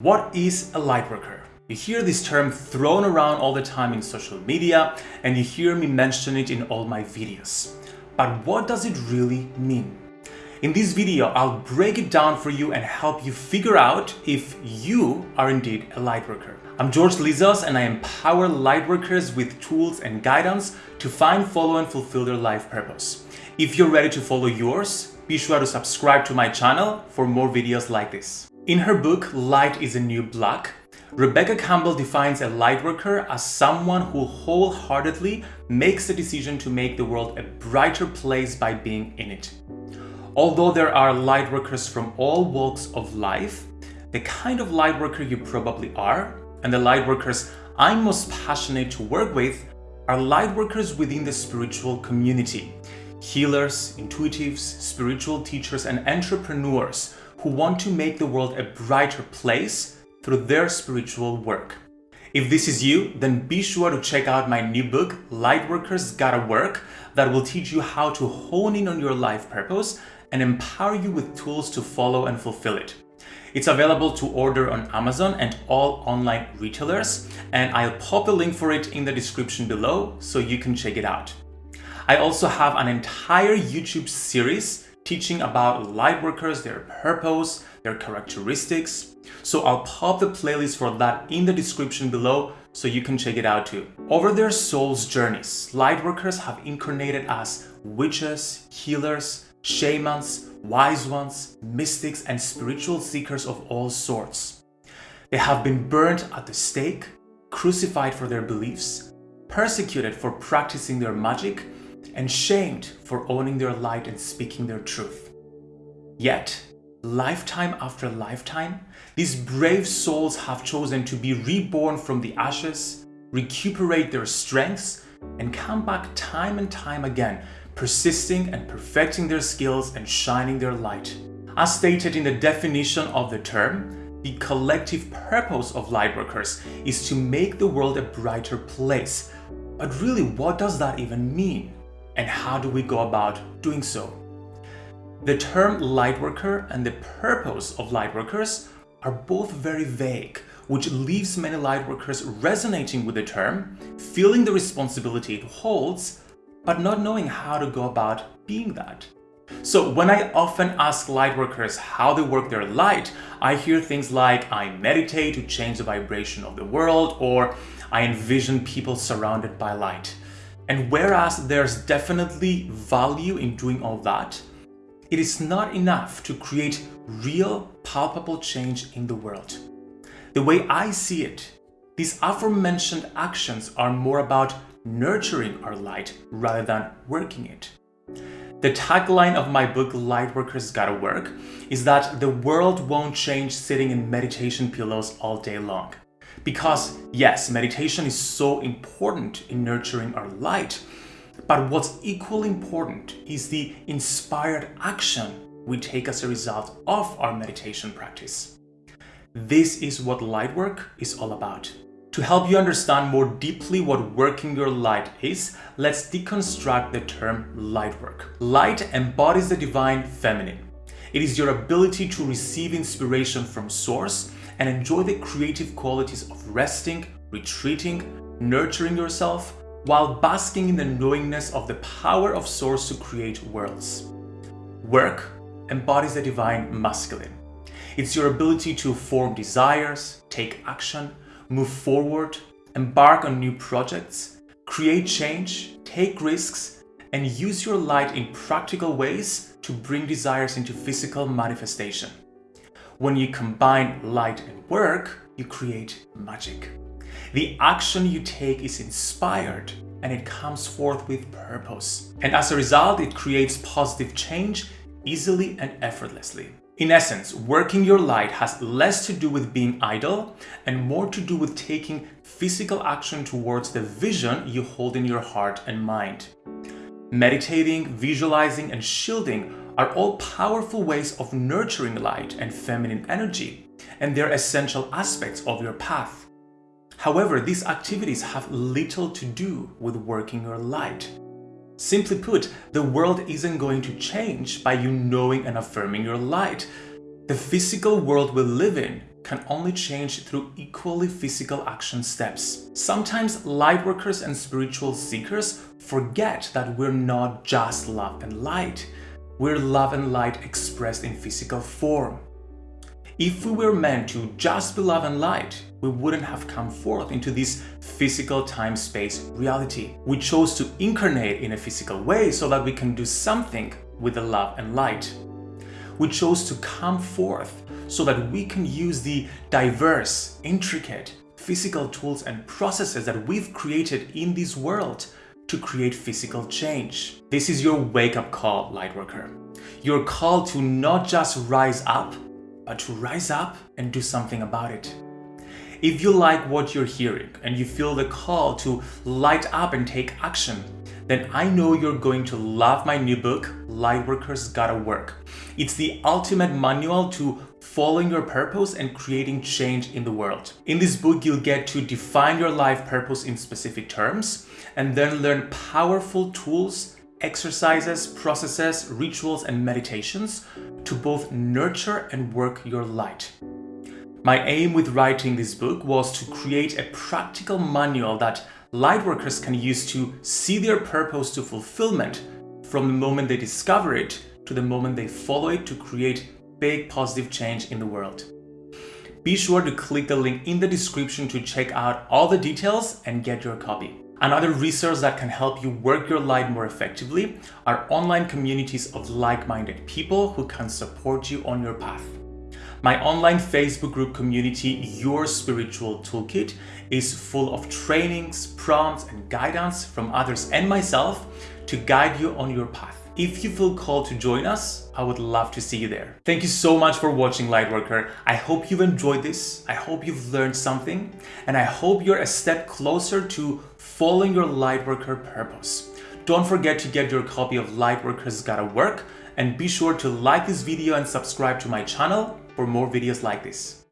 What is a lightworker? You hear this term thrown around all the time in social media and you hear me mention it in all my videos. But what does it really mean? In this video, I'll break it down for you and help you figure out if you are indeed a lightworker. I'm George Lizos and I empower lightworkers with tools and guidance to find, follow and fulfill their life purpose. If you're ready to follow yours, be sure to subscribe to my channel for more videos like this. In her book, Light is a New Black, Rebecca Campbell defines a lightworker as someone who wholeheartedly makes the decision to make the world a brighter place by being in it. Although there are lightworkers from all walks of life, the kind of lightworker you probably are, and the lightworkers I'm most passionate to work with, are lightworkers within the spiritual community. Healers, intuitives, spiritual teachers, and entrepreneurs who want to make the world a brighter place through their spiritual work. If this is you, then be sure to check out my new book, Lightworkers Gotta Work, that will teach you how to hone in on your life purpose and empower you with tools to follow and fulfill it. It's available to order on Amazon and all online retailers, and I'll pop a link for it in the description below so you can check it out. I also have an entire YouTube series teaching about lightworkers, their purpose, their characteristics. So I'll pop the playlist for that in the description below so you can check it out too. Over their soul's journeys, lightworkers have incarnated as witches, healers, shamans, wise ones, mystics, and spiritual seekers of all sorts. They have been burned at the stake, crucified for their beliefs, persecuted for practicing their magic, and shamed for owning their light and speaking their truth. Yet, lifetime after lifetime, these brave souls have chosen to be reborn from the ashes, recuperate their strengths, and come back time and time again, persisting and perfecting their skills and shining their light. As stated in the definition of the term, the collective purpose of lightworkers is to make the world a brighter place. But really, what does that even mean? And how do we go about doing so? The term lightworker and the purpose of lightworkers are both very vague, which leaves many lightworkers resonating with the term, feeling the responsibility it holds, but not knowing how to go about being that. So when I often ask lightworkers how they work their light, I hear things like I meditate to change the vibration of the world or I envision people surrounded by light. And whereas there's definitely value in doing all that, it is not enough to create real, palpable change in the world. The way I see it, these aforementioned actions are more about nurturing our light rather than working it. The tagline of my book, Lightworkers Gotta Work, is that the world won't change sitting in meditation pillows all day long. Because yes, meditation is so important in nurturing our light, but what's equally important is the inspired action we take as a result of our meditation practice. This is what light work is all about. To help you understand more deeply what working your light is, let's deconstruct the term light work. Light embodies the divine feminine. It is your ability to receive inspiration from source and enjoy the creative qualities of resting, retreating, nurturing yourself, while basking in the knowingness of the power of Source to create worlds. Work embodies the divine masculine. It's your ability to form desires, take action, move forward, embark on new projects, create change, take risks, and use your light in practical ways to bring desires into physical manifestation. When you combine light and work, you create magic. The action you take is inspired and it comes forth with purpose. And as a result, it creates positive change easily and effortlessly. In essence, working your light has less to do with being idle and more to do with taking physical action towards the vision you hold in your heart and mind. Meditating, visualizing, and shielding are all powerful ways of nurturing light and feminine energy, and they're essential aspects of your path. However, these activities have little to do with working your light. Simply put, the world isn't going to change by you knowing and affirming your light. The physical world we live in can only change through equally physical action steps. Sometimes lightworkers and spiritual seekers forget that we're not just love and light. We're love and light expressed in physical form. If we were meant to just be love and light, we wouldn't have come forth into this physical time-space reality. We chose to incarnate in a physical way so that we can do something with the love and light. We chose to come forth so that we can use the diverse, intricate, physical tools and processes that we've created in this world to create physical change. This is your wake-up call, Lightworker. Your call to not just rise up, but to rise up and do something about it. If you like what you're hearing and you feel the call to light up and take action, then I know you're going to love my new book, Lightworkers Gotta Work. It's the ultimate manual to following your purpose and creating change in the world. In this book, you'll get to define your life purpose in specific terms and then learn powerful tools exercises, processes, rituals, and meditations to both nurture and work your light. My aim with writing this book was to create a practical manual that lightworkers can use to see their purpose to fulfillment from the moment they discover it to the moment they follow it to create big positive change in the world. Be sure to click the link in the description to check out all the details and get your copy. Another resource that can help you work your light more effectively are online communities of like-minded people who can support you on your path. My online Facebook group community, Your Spiritual Toolkit, is full of trainings, prompts, and guidance from others and myself to guide you on your path. If you feel called to join us, I would love to see you there. Thank you so much for watching Lightworker. I hope you've enjoyed this. I hope you've learned something and I hope you're a step closer to following your Lightworker purpose. Don't forget to get your copy of Lightworkers Gotta Work and be sure to like this video and subscribe to my channel for more videos like this.